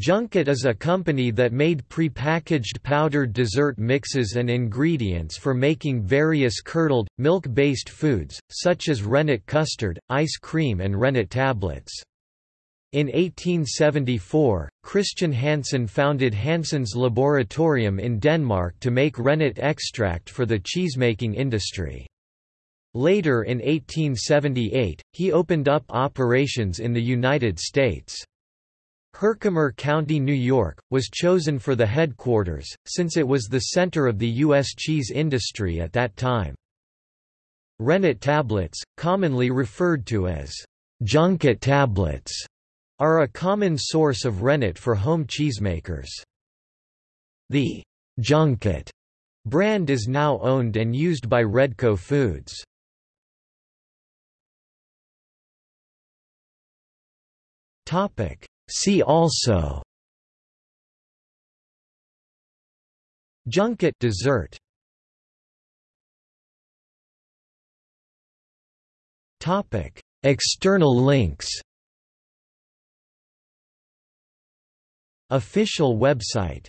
Junket is a company that made prepackaged powdered dessert mixes and ingredients for making various curdled, milk-based foods, such as rennet custard, ice cream and rennet tablets. In 1874, Christian Hansen founded Hansen's Laboratorium in Denmark to make rennet extract for the cheesemaking industry. Later in 1878, he opened up operations in the United States. Herkimer County, New York, was chosen for the headquarters, since it was the center of the U.S. cheese industry at that time. Rennet tablets, commonly referred to as junket tablets, are a common source of rennet for home cheesemakers. The junket brand is now owned and used by Redco Foods. Topic See also. Junket dessert. Topic. External links. Official website